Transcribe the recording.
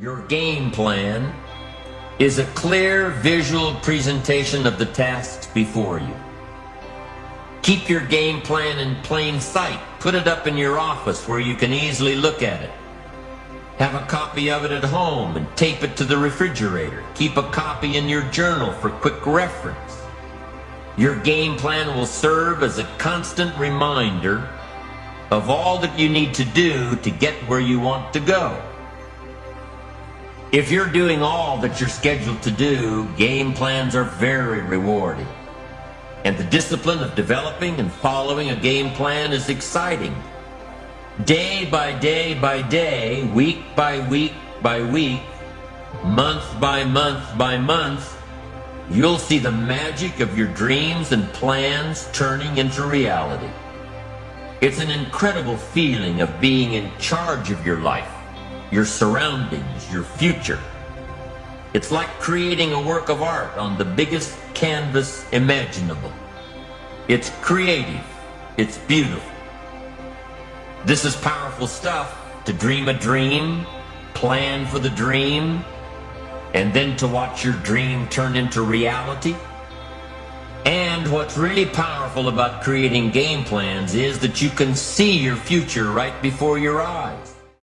Your game plan is a clear visual presentation of the tasks before you. Keep your game plan in plain sight. Put it up in your office where you can easily look at it. Have a copy of it at home and tape it to the refrigerator. Keep a copy in your journal for quick reference. Your game plan will serve as a constant reminder of all that you need to do to get where you want to go. If you're doing all that you're scheduled to do, game plans are very rewarding. And the discipline of developing and following a game plan is exciting. Day by day by day, week by week by week, month by month by month, you'll see the magic of your dreams and plans turning into reality. It's an incredible feeling of being in charge of your life your surroundings, your future. It's like creating a work of art on the biggest canvas imaginable. It's creative. It's beautiful. This is powerful stuff to dream a dream, plan for the dream, and then to watch your dream turn into reality. And what's really powerful about creating game plans is that you can see your future right before your eyes.